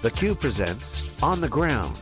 theCUBE presents On the Ground.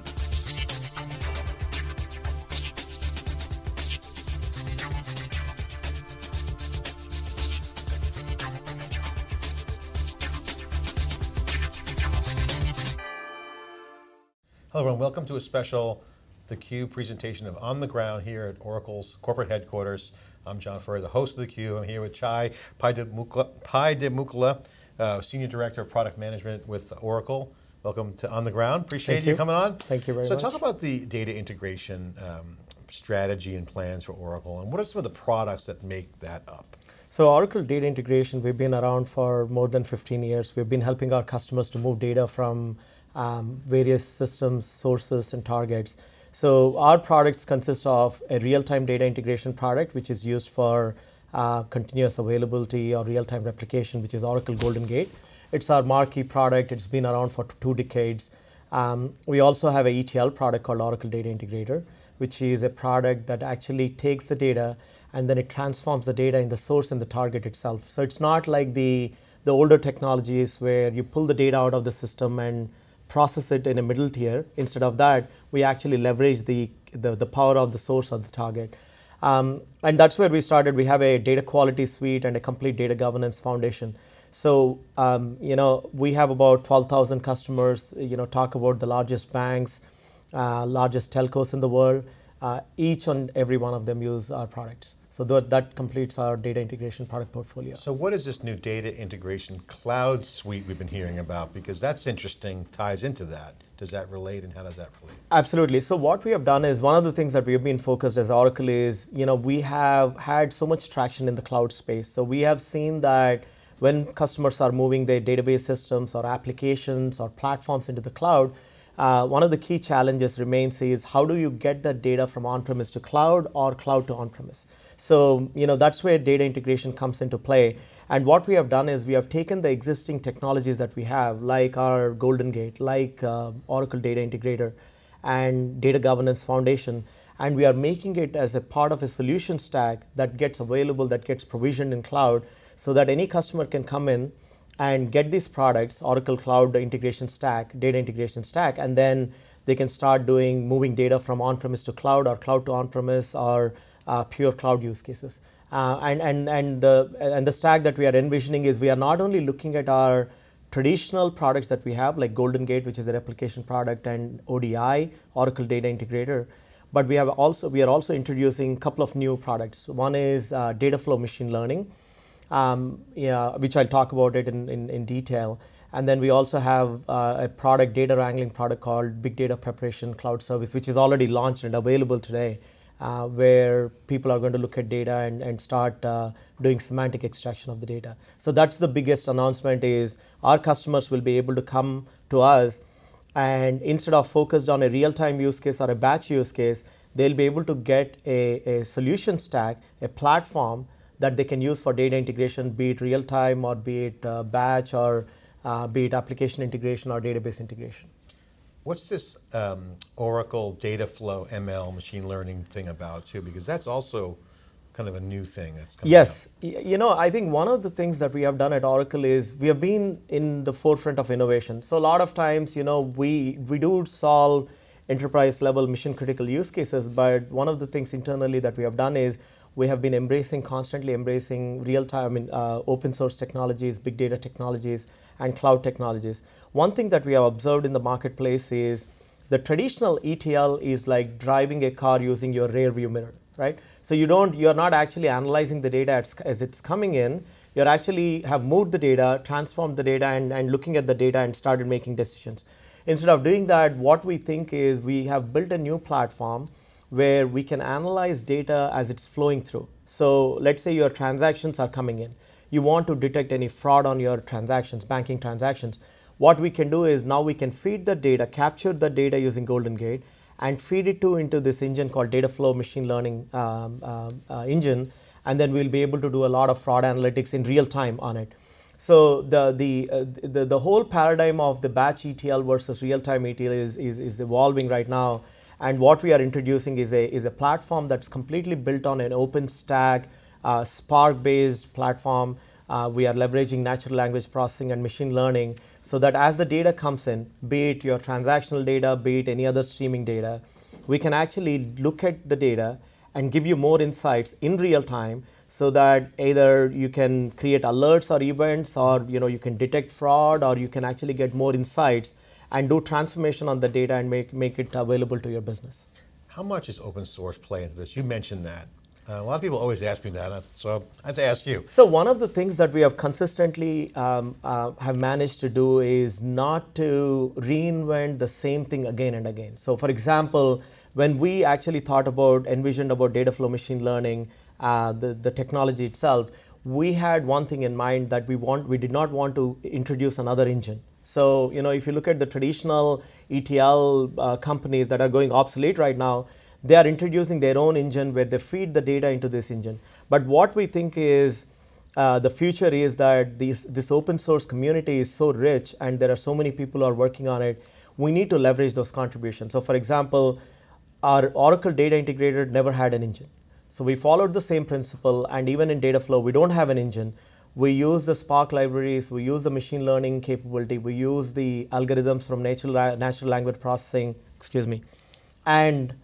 Hello everyone, welcome to a special The theCUBE presentation of On the Ground here at Oracle's corporate headquarters. I'm John Furrier, the host of theCUBE. I'm here with Chai Pydimukkala, uh, Senior Director of Product Management with Oracle. Welcome to On the Ground, appreciate you. you. coming on. Thank you very so much. So talk about the data integration um, strategy and plans for Oracle, and what are some of the products that make that up? So Oracle Data Integration, we've been around for more than 15 years. We've been helping our customers to move data from um, various systems, sources, and targets. So our products consist of a real-time data integration product, which is used for uh, continuous availability or real-time replication, which is Oracle Golden Gate. It's our marquee product. It's been around for two decades. Um, we also have a ETL product called Oracle Data Integrator, which is a product that actually takes the data and then it transforms the data in the source and the target itself. So it's not like the, the older technologies where you pull the data out of the system and process it in a middle tier. Instead of that, we actually leverage the, the, the power of the source or the target. Um, and that's where we started. We have a data quality suite and a complete data governance foundation. So, um, you know, we have about 12,000 customers, you know, talk about the largest banks, uh, largest telcos in the world. Uh, each and every one of them use our products. So that, that completes our data integration product portfolio. So what is this new data integration cloud suite we've been hearing about? Because that's interesting, ties into that. Does that relate and how does that relate? Absolutely. So what we have done is one of the things that we have been focused as Oracle is, you know, we have had so much traction in the cloud space. So we have seen that when customers are moving their database systems or applications or platforms into the cloud, uh, one of the key challenges remains is how do you get that data from on-premise to cloud or cloud to on-premise? So, you know, that's where data integration comes into play. And what we have done is we have taken the existing technologies that we have, like our Golden Gate, like uh, Oracle Data Integrator, and Data Governance Foundation, and we are making it as a part of a solution stack that gets available, that gets provisioned in cloud, so that any customer can come in and get these products, Oracle Cloud Integration Stack, Data Integration Stack, and then they can start doing moving data from on-premise to cloud or cloud to on-premise or pure cloud use cases. Uh, and, and, and, the, and the stack that we are envisioning is we are not only looking at our traditional products that we have, like Golden Gate, which is a replication product, and ODI, Oracle Data Integrator, but we have also we are also introducing a couple of new products. One is uh, data flow machine learning, um, yeah, which I'll talk about it in, in, in detail. And then we also have uh, a product, data wrangling product called Big Data Preparation Cloud Service, which is already launched and available today uh, where people are going to look at data and, and start uh, doing semantic extraction of the data. So that's the biggest announcement is our customers will be able to come to us and instead of focused on a real-time use case or a batch use case, they'll be able to get a, a solution stack, a platform that they can use for data integration, be it real-time or be it uh, batch or uh, be it application integration or database integration. What's this um, Oracle data flow ML machine learning thing about too? Because that's also kind of a new thing that's coming Yes, you know, I think one of the things that we have done at Oracle is we have been in the forefront of innovation. So a lot of times, you know, we, we do solve enterprise level mission critical use cases, but one of the things internally that we have done is we have been embracing, constantly embracing real-time, I mean, uh, open source technologies, big data technologies, and cloud technologies. One thing that we have observed in the marketplace is the traditional ETL is like driving a car using your rear view mirror, right? So you don't, you're not actually analyzing the data as, as it's coming in, you're actually have moved the data, transformed the data, and, and looking at the data and started making decisions. Instead of doing that, what we think is we have built a new platform where we can analyze data as it's flowing through. So let's say your transactions are coming in. You want to detect any fraud on your transactions, banking transactions. What we can do is now we can feed the data, capture the data using Golden Gate, and feed it to into this engine called Data Flow Machine Learning um, uh, uh, engine, and then we'll be able to do a lot of fraud analytics in real time on it. So the the, uh, the the whole paradigm of the batch ETL versus real time ETL is, is, is evolving right now and what we are introducing is a, is a platform that's completely built on an open stack, Spark based platform. Uh, we are leveraging natural language processing and machine learning so that as the data comes in, be it your transactional data, be it any other streaming data, we can actually look at the data and give you more insights in real time so that either you can create alerts or events or you know you can detect fraud or you can actually get more insights and do transformation on the data and make, make it available to your business. How much is open source play into this? You mentioned that. Uh, a lot of people always ask me that, uh, so I have to ask you. So one of the things that we have consistently um, uh, have managed to do is not to reinvent the same thing again and again. So for example, when we actually thought about, envisioned about data flow machine learning, uh, the, the technology itself, we had one thing in mind that we want, we did not want to introduce another engine. So you know, if you look at the traditional ETL uh, companies that are going obsolete right now, they are introducing their own engine where they feed the data into this engine. But what we think is uh, the future is that these, this open source community is so rich and there are so many people who are working on it, we need to leverage those contributions. So for example, our Oracle Data Integrator never had an engine. So we followed the same principle and even in Dataflow, we don't have an engine. We use the Spark libraries, we use the machine learning capability, we use the algorithms from natural, natural language processing, excuse me, and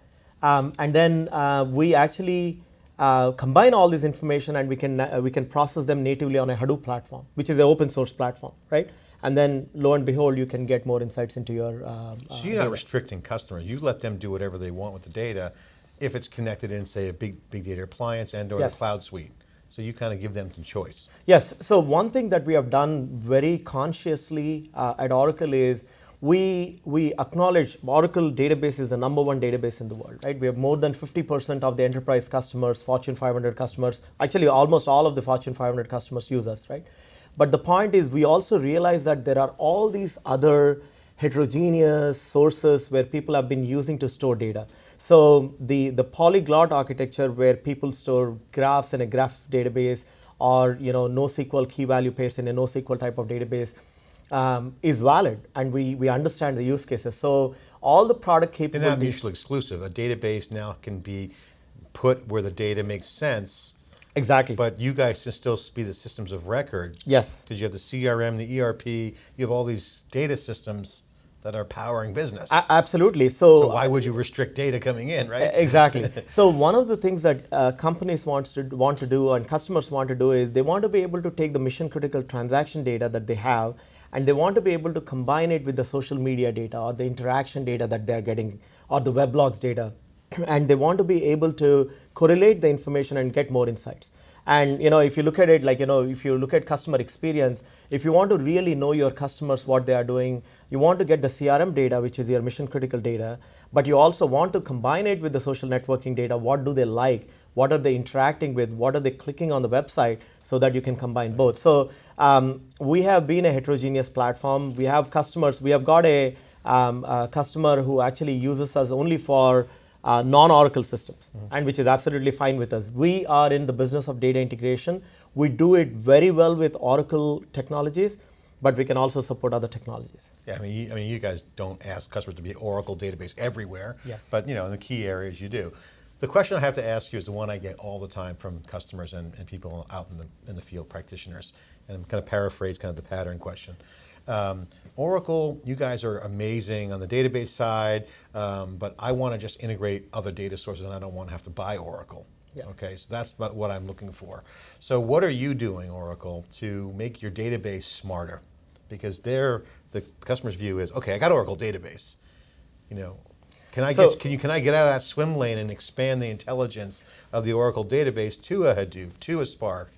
um, and then uh, we actually uh, combine all this information and we can, uh, we can process them natively on a Hadoop platform, which is an open source platform, right? And then lo and behold, you can get more insights into your um, So you're not restricting customers. You let them do whatever they want with the data if it's connected in, say, a big, big data appliance and or yes. the cloud suite. So you kind of give them some choice. Yes, so one thing that we have done very consciously uh, at Oracle is we, we acknowledge Oracle database is the number one database in the world, right? We have more than 50% of the enterprise customers, Fortune 500 customers, actually almost all of the Fortune 500 customers use us, right? But the point is we also realize that there are all these other heterogeneous sources where people have been using to store data. So the, the polyglot architecture where people store graphs in a graph database or you know NoSQL key value pairs in a NoSQL type of database, um, is valid and we, we understand the use cases. So all the product capabilities- They're not mutually exclusive. A database now can be put where the data makes sense. Exactly. But you guys can still be the systems of record. Yes. Because you have the CRM, the ERP, you have all these data systems that are powering business. A absolutely. So, so, why would you restrict data coming in, right? Exactly. so one of the things that uh, companies wants to want to do and customers want to do is they want to be able to take the mission critical transaction data that they have and they want to be able to combine it with the social media data or the interaction data that they're getting or the weblogs data. And they want to be able to correlate the information and get more insights and you know if you look at it like you know if you look at customer experience if you want to really know your customers what they are doing you want to get the crm data which is your mission critical data but you also want to combine it with the social networking data. What do they like? What are they interacting with, what are they clicking on the website? So that you can combine both. So um, we have been a heterogeneous platform. We have customers, we have got a, um, a customer who actually uses us only for uh, non-Oracle systems, mm -hmm. and which is absolutely fine with us. We are in the business of data integration. We do it very well with Oracle technologies, but we can also support other technologies. Yeah, I mean, you, I mean, you guys don't ask customers to be Oracle database everywhere, yes. but you know, in the key areas you do. The question I have to ask you is the one I get all the time from customers and, and people out in the, in the field, practitioners, and I'm kind of paraphrase kind of the pattern question. Um, Oracle, you guys are amazing on the database side, um, but I want to just integrate other data sources and I don't want to have to buy Oracle. Yes. Okay, so that's what I'm looking for. So what are you doing, Oracle, to make your database smarter? Because there, the customer's view is, okay, I got Oracle database. You know, can I, so, get, can, you, can I get out of that swim lane and expand the intelligence of the Oracle database to a Hadoop, to a Spark,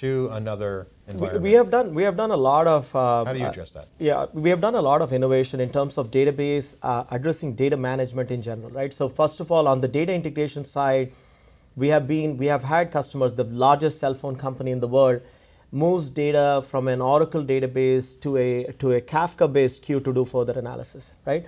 to another environment? We, we have done we have done a lot of. Uh, How do you address that? Uh, yeah, we have done a lot of innovation in terms of database uh, addressing data management in general, right? So first of all, on the data integration side, we have been we have had customers, the largest cell phone company in the world, moves data from an Oracle database to a to a Kafka-based queue to do further analysis, right?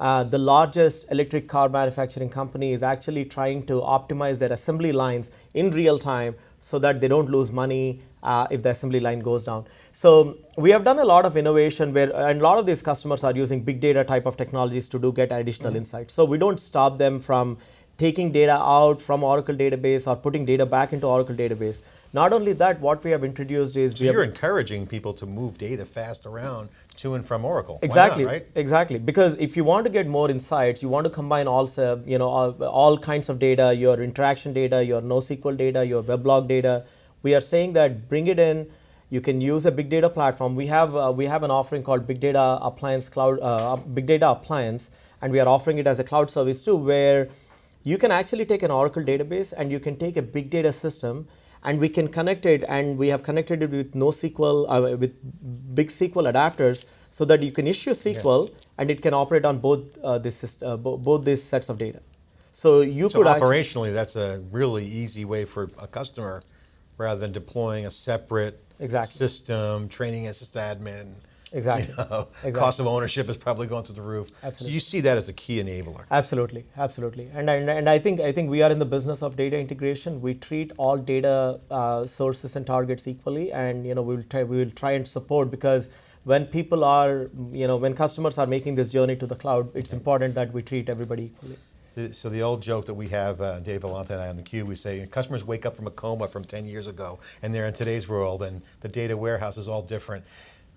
Uh, the largest electric car manufacturing company is actually trying to optimize their assembly lines in real time so that they don't lose money uh, if the assembly line goes down. So we have done a lot of innovation where, and a lot of these customers are using big data type of technologies to do get additional mm -hmm. insights. So we don't stop them from taking data out from Oracle database or putting data back into Oracle database. Not only that, what we have introduced is- so you're encouraging people to move data fast around to and from Oracle. Why not, Exactly, right? exactly. Because if you want to get more insights, you want to combine also, you know, all, all kinds of data, your interaction data, your NoSQL data, your weblog data. We are saying that bring it in. You can use a big data platform. We have uh, we have an offering called Big Data Appliance Cloud, uh, Big Data Appliance, and we are offering it as a cloud service too, where you can actually take an Oracle database and you can take a big data system and we can connect it and we have connected it with NoSQL, uh, with big SQL adapters so that you can issue SQL and it can operate on both, uh, this, uh, bo both these sets of data. So you So could operationally, that's a really easy way for a customer, rather than deploying a separate Exactly. system, training a sysadmin. Exactly. You know, Exactly. Cost of ownership is probably going through the roof. So Absolutely. you see that as a key enabler. Absolutely, absolutely, and, and and I think I think we are in the business of data integration. We treat all data uh, sources and targets equally, and you know we will try we will try and support because when people are you know when customers are making this journey to the cloud, it's important that we treat everybody equally. So- So the old joke that we have, uh, Dave Vellante and I on the Cube, we say customers wake up from a coma from 10 years ago and they're in today's world and the data warehouse is all different.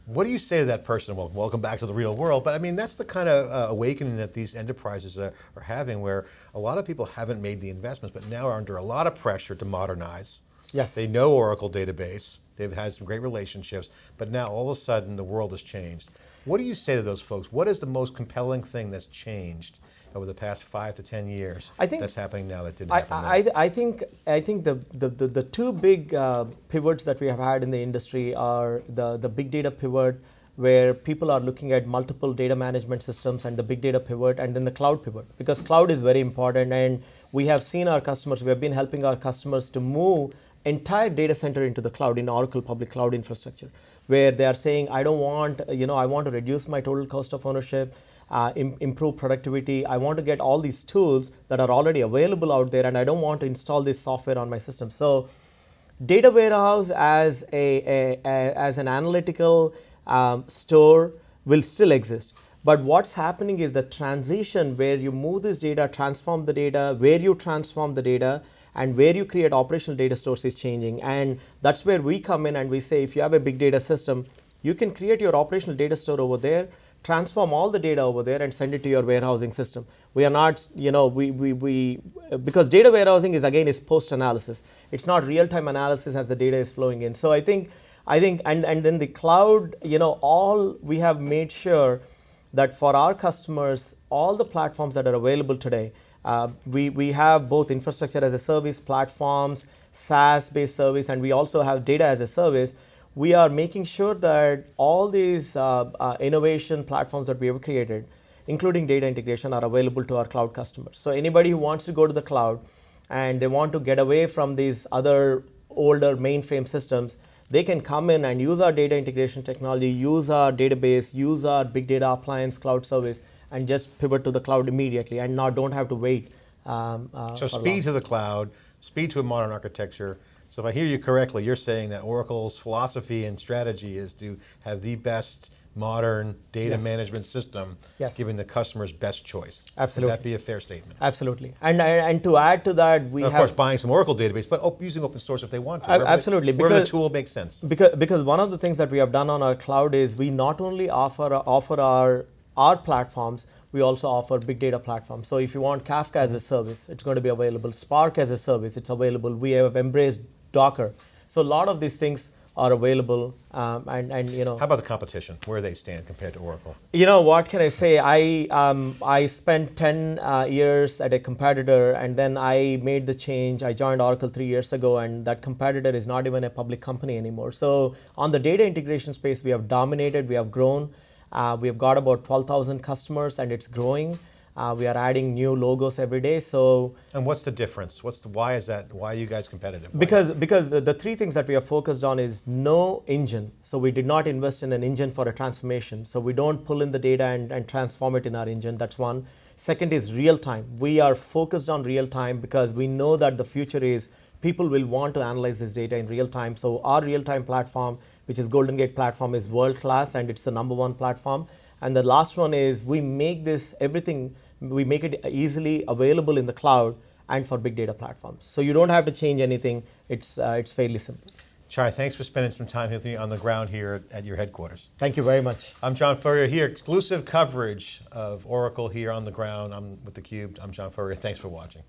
What do you say to that person? Well, welcome back to the real world. But I mean, that's the kind of uh, awakening that these enterprises are, are having where a lot of people haven't made the investments, but now are under a lot of pressure to modernize. Yes. They know Oracle database. They've had some great relationships, but now all of a sudden the world has changed. What do you say to those folks? What is the most compelling thing that's changed over the past five to 10 years I think- that's happening now that didn't I, happen I, then? I think I think the, the, the, the two big uh, pivots that we have had in the industry are the, the big data pivot where people are looking at multiple data management systems and the big data pivot and then the cloud pivot because cloud is very important and we have seen our customers we have been helping our customers to move entire data center into the cloud in Oracle public cloud infrastructure where they are saying I don't want you know I want to reduce my total cost of ownership uh, im- improve productivity. I want to get all these tools that are already available out there, and I don't want to install this software on my system. So, data warehouse as a, a, a- as an analytical um, store will still exist. But what's happening is the transition where you move this data, transform the data, where you transform the data, and where you create operational data stores is changing. And that's where we come in and we say if you have a big data system, you can create your operational data store over there, transform all the data over there and send it to your warehousing system. We are not, you know, we, we, we because data warehousing is again is post analysis. It's not real time analysis as the data is flowing in. So I think, I think, and, and then the cloud, you know, all we have made sure that for our customers, all the platforms that are available today, uh, we, we have both infrastructure as a service platforms, SaaS based service, and we also have data as a service. We are making sure that all these uh, uh, innovation platforms that we have created, including data integration, are available to our cloud customers. So, anybody who wants to go to the cloud and they want to get away from these other older mainframe systems, they can come in and use our data integration technology, use our database, use our big data appliance cloud service, and just pivot to the cloud immediately and not don't have to wait. Um, uh, So speed long. to the cloud, speed to a modern architecture. So if I hear you correctly, you're saying that Oracle's philosophy and strategy is to have the best modern data Yes. management system, Yes. giving the customers best choice. Absolutely. Would that be a fair statement? Absolutely, and and to add to that, we And of course, buying some Oracle database, but using open source if they want to. Wherever they- absolutely, Wherever the because- tool makes sense. because because one of the things that we have done on our cloud is we not only offer offer our our platforms we also offer big data platforms so if you want kafka as a service it's going to be available spark as a service it's available we have embraced docker so a lot of these things are available um, and and you know How about the competition? Where they stand compared to Oracle? you know what can I say? I um, I spent 10 uh, years at a competitor, and then I made the change. I joined Oracle three years ago, and that competitor is not even a public company anymore. So on the data integration space, we have dominated. We have grown. Uh, we have got about 12,000 customers, and it's growing. Uh, we are adding new logos every day. So And what's the difference? What's the, why is that, why are you guys competitive? Why- because because the, the three things that we are focused on is no engine so we did not invest in an engine for a transformation so we don't pull in the data and, and transform it in our engine that's one second is real time we are focused on real time because we know that the future is people will want to analyze this data in real time so our real time platform which is golden gate platform is world class and it's the number one platform and the last one is we make this everything we make it easily available in the cloud and for big data platforms. So you don't have to change anything. It's uh, it's fairly simple. Chai, thanks for spending some time with me on the ground here at your headquarters. Thank you very much. I'm John Furrier here, exclusive coverage of Oracle here on the ground. I'm with theCUBE, I'm John Furrier, thanks for watching.